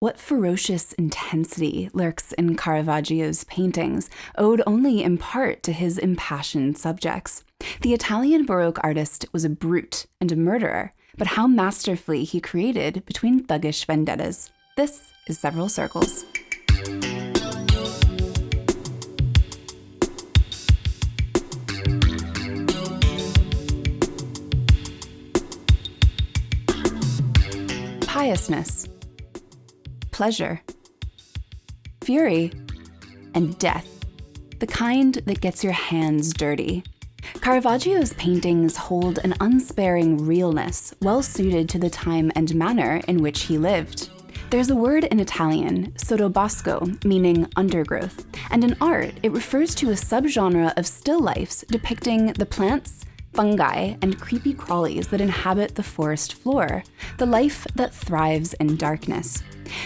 What ferocious intensity lurks in Caravaggio's paintings, owed only in part to his impassioned subjects. The Italian Baroque artist was a brute and a murderer, but how masterfully he created between thuggish vendettas. This is Several Circles. Piousness pleasure, fury, and death, the kind that gets your hands dirty. Caravaggio's paintings hold an unsparing realness, well suited to the time and manner in which he lived. There's a word in Italian, sottobosco, meaning undergrowth, and in art, it refers to a subgenre of still lifes depicting the plants, fungi, and creepy crawlies that inhabit the forest floor, the life that thrives in darkness.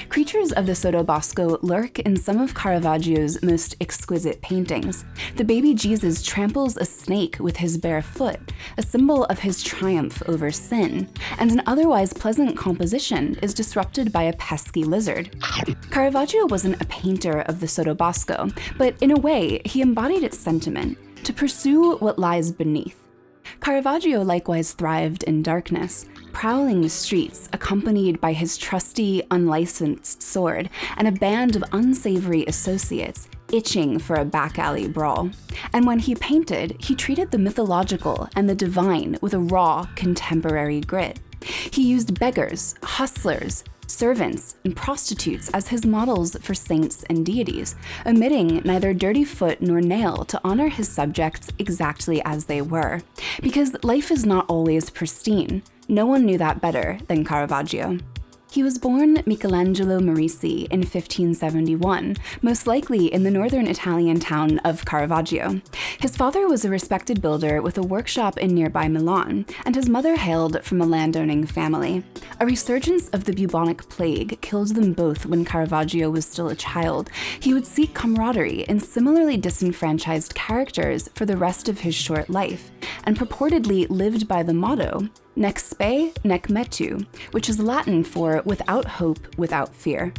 Creatures of the Sottobosco lurk in some of Caravaggio's most exquisite paintings. The baby Jesus tramples a snake with his bare foot, a symbol of his triumph over sin, and an otherwise pleasant composition is disrupted by a pesky lizard. Caravaggio wasn't a painter of the Sottobosco, but in a way, he embodied its sentiment, to pursue what lies beneath. Caravaggio likewise thrived in darkness, prowling the streets accompanied by his trusty, unlicensed sword and a band of unsavory associates itching for a back alley brawl. And when he painted, he treated the mythological and the divine with a raw, contemporary grit. He used beggars, hustlers, servants, and prostitutes as his models for saints and deities, omitting neither dirty foot nor nail to honor his subjects exactly as they were. Because life is not always pristine. No one knew that better than Caravaggio. He was born Michelangelo Merisi in 1571, most likely in the northern Italian town of Caravaggio. His father was a respected builder with a workshop in nearby Milan, and his mother hailed from a landowning family. A resurgence of the bubonic plague killed them both when Caravaggio was still a child. He would seek camaraderie in similarly disenfranchised characters for the rest of his short life, and purportedly lived by the motto, nec spe nec metu, which is Latin for without hope, without fear.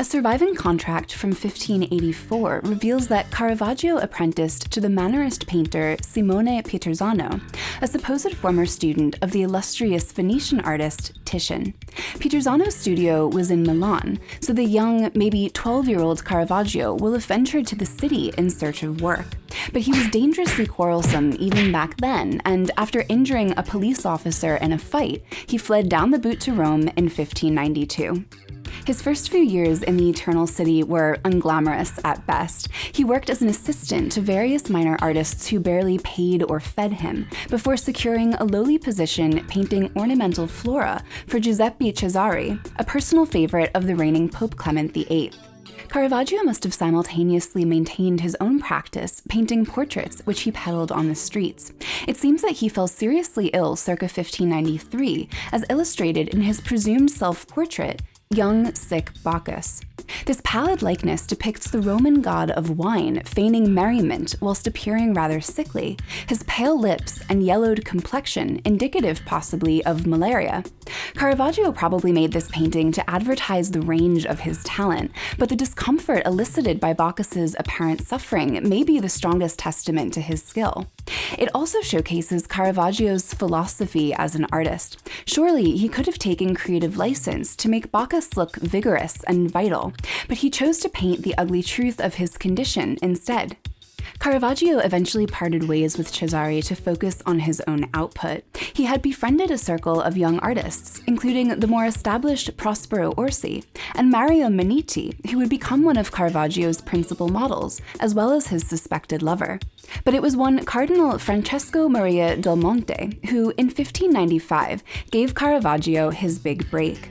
A surviving contract from 1584 reveals that Caravaggio apprenticed to the Mannerist painter Simone Peterzano, a supposed former student of the illustrious Venetian artist Titian. Peterzano's studio was in Milan, so the young, maybe 12-year-old Caravaggio will have ventured to the city in search of work. But he was dangerously quarrelsome even back then, and after injuring a police officer in a fight, he fled down the boot to Rome in 1592. His first few years in the Eternal City were unglamorous at best. He worked as an assistant to various minor artists who barely paid or fed him, before securing a lowly position painting ornamental flora for Giuseppe Cesari, a personal favorite of the reigning Pope Clement VIII. Caravaggio must have simultaneously maintained his own practice, painting portraits which he peddled on the streets. It seems that he fell seriously ill circa 1593, as illustrated in his presumed self-portrait, young, sick Bacchus. This pallid likeness depicts the Roman god of wine feigning merriment whilst appearing rather sickly, his pale lips and yellowed complexion indicative possibly of malaria. Caravaggio probably made this painting to advertise the range of his talent, but the discomfort elicited by Bacchus's apparent suffering may be the strongest testament to his skill. It also showcases Caravaggio's philosophy as an artist. Surely he could have taken creative license to make Bacchus look vigorous and vital, but he chose to paint the ugly truth of his condition instead. Caravaggio eventually parted ways with Cesari to focus on his own output. He had befriended a circle of young artists, including the more established Prospero Orsi and Mario Minniti, who would become one of Caravaggio's principal models, as well as his suspected lover. But it was one Cardinal Francesco Maria del Monte who, in 1595, gave Caravaggio his big break.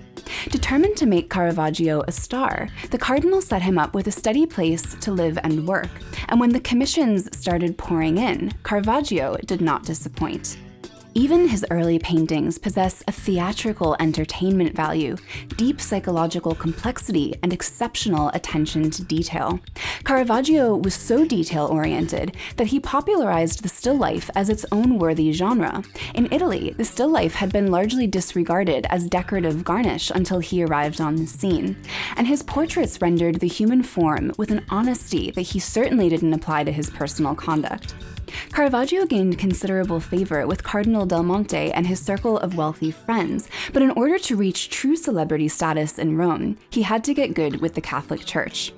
Determined to make Caravaggio a star, the cardinal set him up with a steady place to live and work, and when the commissions started pouring in, Caravaggio did not disappoint. Even his early paintings possess a theatrical entertainment value, deep psychological complexity, and exceptional attention to detail. Caravaggio was so detail-oriented that he popularized the still life as its own worthy genre. In Italy, the still life had been largely disregarded as decorative garnish until he arrived on the scene, and his portraits rendered the human form with an honesty that he certainly didn't apply to his personal conduct. Caravaggio gained considerable favor with Cardinal Del Monte and his circle of wealthy friends, but in order to reach true celebrity status in Rome, he had to get good with the Catholic Church.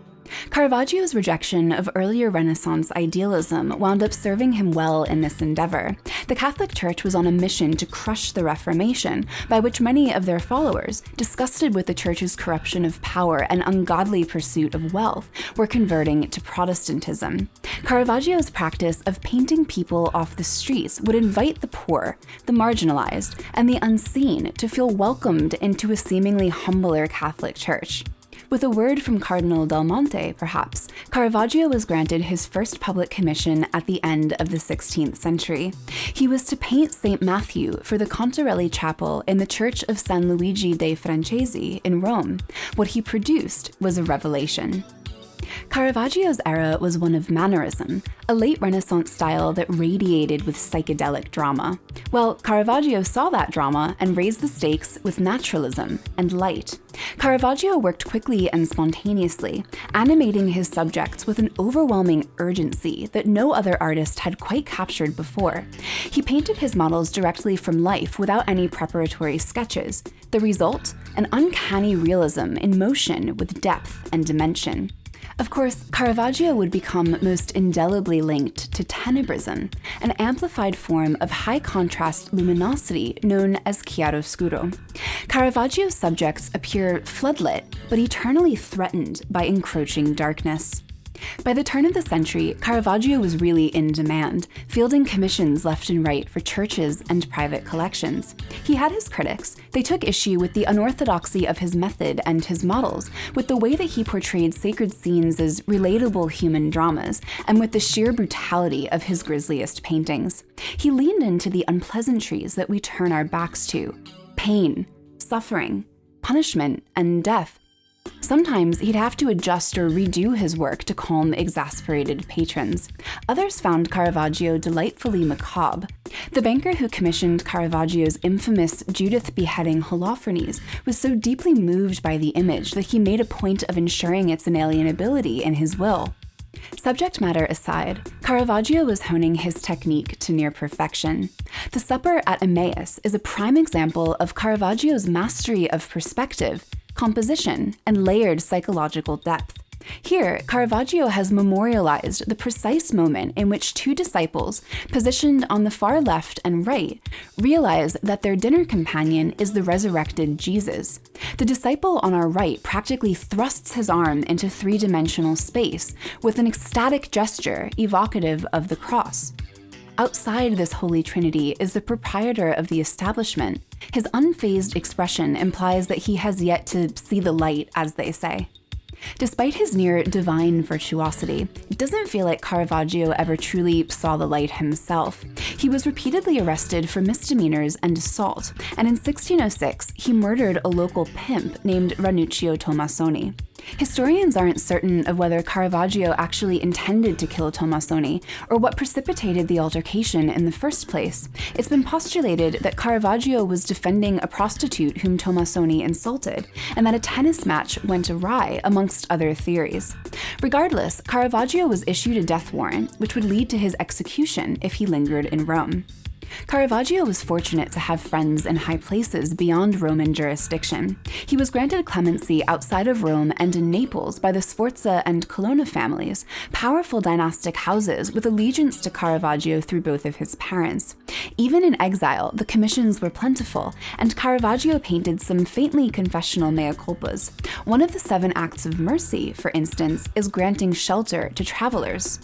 Caravaggio's rejection of earlier Renaissance idealism wound up serving him well in this endeavor. The Catholic Church was on a mission to crush the Reformation, by which many of their followers, disgusted with the Church's corruption of power and ungodly pursuit of wealth, were converting to Protestantism. Caravaggio's practice of painting people off the streets would invite the poor, the marginalized, and the unseen to feel welcomed into a seemingly humbler Catholic Church. With a word from Cardinal Del Monte, perhaps, Caravaggio was granted his first public commission at the end of the 16th century. He was to paint St. Matthew for the Contarelli Chapel in the Church of San Luigi dei Francesi in Rome. What he produced was a revelation. Caravaggio's era was one of mannerism, a late Renaissance style that radiated with psychedelic drama. Well, Caravaggio saw that drama and raised the stakes with naturalism and light. Caravaggio worked quickly and spontaneously, animating his subjects with an overwhelming urgency that no other artist had quite captured before. He painted his models directly from life without any preparatory sketches. The result? An uncanny realism in motion with depth and dimension. Of course, Caravaggio would become most indelibly linked to tenebrism, an amplified form of high-contrast luminosity known as chiaroscuro. Caravaggio's subjects appear floodlit, but eternally threatened by encroaching darkness. By the turn of the century, Caravaggio was really in demand, fielding commissions left and right for churches and private collections. He had his critics. They took issue with the unorthodoxy of his method and his models, with the way that he portrayed sacred scenes as relatable human dramas, and with the sheer brutality of his grisliest paintings. He leaned into the unpleasantries that we turn our backs to pain, suffering, punishment, and death Sometimes he'd have to adjust or redo his work to calm exasperated patrons. Others found Caravaggio delightfully macabre. The banker who commissioned Caravaggio's infamous Judith beheading Holofernes was so deeply moved by the image that he made a point of ensuring its inalienability in his will. Subject matter aside, Caravaggio was honing his technique to near perfection. The Supper at Emmaus is a prime example of Caravaggio's mastery of perspective composition, and layered psychological depth. Here, Caravaggio has memorialized the precise moment in which two disciples, positioned on the far left and right, realize that their dinner companion is the resurrected Jesus. The disciple on our right practically thrusts his arm into three-dimensional space with an ecstatic gesture evocative of the cross. Outside this holy trinity is the proprietor of the establishment. His unfazed expression implies that he has yet to see the light, as they say. Despite his near divine virtuosity, it doesn't feel like Caravaggio ever truly saw the light himself. He was repeatedly arrested for misdemeanors and assault, and in 1606 he murdered a local pimp named Ranuccio Tomassoni. Historians aren't certain of whether Caravaggio actually intended to kill Tomassoni, or what precipitated the altercation in the first place. It's been postulated that Caravaggio was defending a prostitute whom Tomassoni insulted, and that a tennis match went awry, amongst other theories. Regardless, Caravaggio was issued a death warrant, which would lead to his execution if he lingered in Rome. Caravaggio was fortunate to have friends in high places beyond Roman jurisdiction. He was granted clemency outside of Rome and in Naples by the Sforza and Colonna families, powerful dynastic houses with allegiance to Caravaggio through both of his parents. Even in exile, the commissions were plentiful, and Caravaggio painted some faintly confessional mea culpas. One of the seven acts of mercy, for instance, is granting shelter to travelers.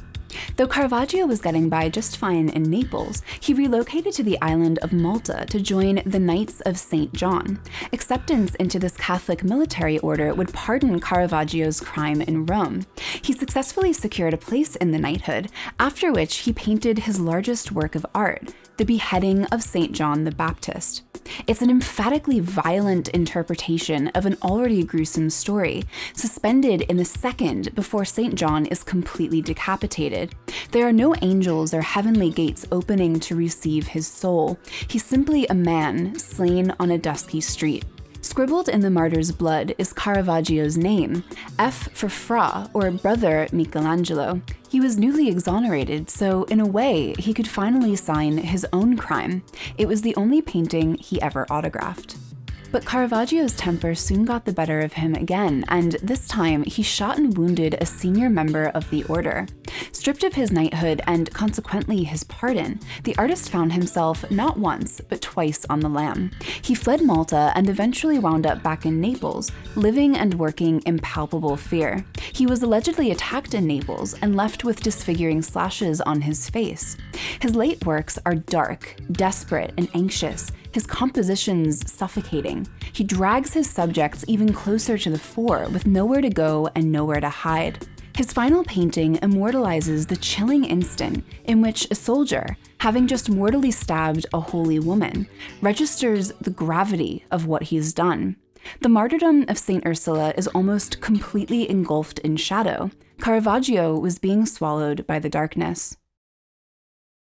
Though Caravaggio was getting by just fine in Naples, he relocated to the island of Malta to join the Knights of St. John. Acceptance into this Catholic military order would pardon Caravaggio's crime in Rome. He successfully secured a place in the knighthood, after which he painted his largest work of art, the beheading of St. John the Baptist. It's an emphatically violent interpretation of an already gruesome story, suspended in the second before St. John is completely decapitated. There are no angels or heavenly gates opening to receive his soul. He's simply a man slain on a dusky street. Scribbled in the martyr's blood is Caravaggio's name, F for Fra, or brother Michelangelo. He was newly exonerated, so in a way, he could finally sign his own crime. It was the only painting he ever autographed. But Caravaggio's temper soon got the better of him again, and this time he shot and wounded a senior member of the order. Stripped of his knighthood and consequently his pardon, the artist found himself not once, but twice on the lam. He fled Malta and eventually wound up back in Naples, living and working in palpable fear. He was allegedly attacked in Naples and left with disfiguring slashes on his face. His late works are dark, desperate, and anxious, his compositions suffocating. He drags his subjects even closer to the fore with nowhere to go and nowhere to hide. His final painting immortalizes the chilling instant in which a soldier, having just mortally stabbed a holy woman, registers the gravity of what he's done. The martyrdom of St. Ursula is almost completely engulfed in shadow. Caravaggio was being swallowed by the darkness.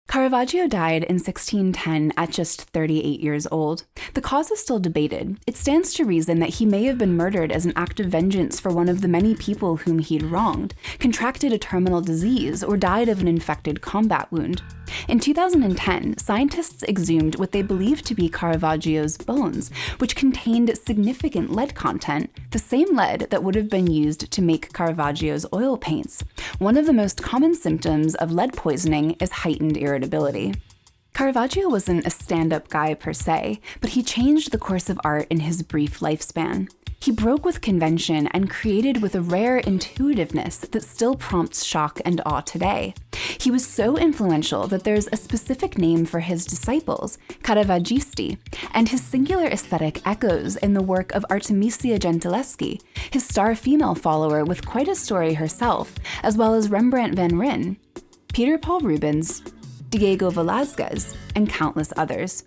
Caravaggio died in 1610 at just 38 years old. The cause is still debated. It stands to reason that he may have been murdered as an act of vengeance for one of the many people whom he'd wronged, contracted a terminal disease, or died of an infected combat wound. In 2010, scientists exhumed what they believed to be Caravaggio's bones, which contained significant lead content, the same lead that would have been used to make Caravaggio's oil paints. One of the most common symptoms of lead poisoning is heightened irritability. Caravaggio wasn't a stand-up guy per se, but he changed the course of art in his brief lifespan. He broke with convention and created with a rare intuitiveness that still prompts shock and awe today. He was so influential that there's a specific name for his disciples, Caravaggisti, and his singular aesthetic echoes in the work of Artemisia Gentileschi, his star female follower with quite a story herself, as well as Rembrandt van Rijn, Peter Paul Rubens, Diego Velázquez, and countless others.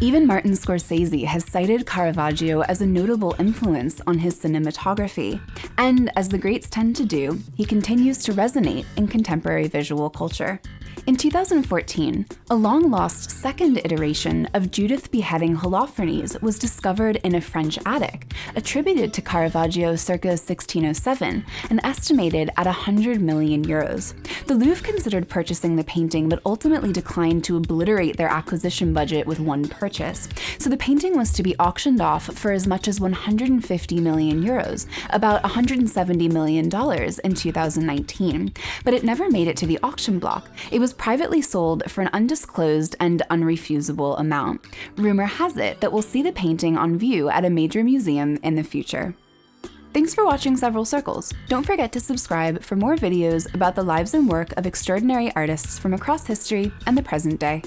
Even Martin Scorsese has cited Caravaggio as a notable influence on his cinematography, and as the greats tend to do, he continues to resonate in contemporary visual culture. In 2014, a long-lost second iteration of Judith beheading Holofernes was discovered in a French attic, attributed to Caravaggio circa 1607 and estimated at 100 million euros. The Louvre considered purchasing the painting but ultimately declined to obliterate their acquisition budget with one purchase, so the painting was to be auctioned off for as much as 150 million euros, about 170 million dollars in 2019, but it never made it to the auction block. It was privately sold for an undisclosed and unrefusable amount. Rumor has it that we'll see the painting on view at a major museum in the future. Thanks for watching Several Circles. Don't forget to subscribe for more videos about the lives and work of extraordinary artists from across history and the present day.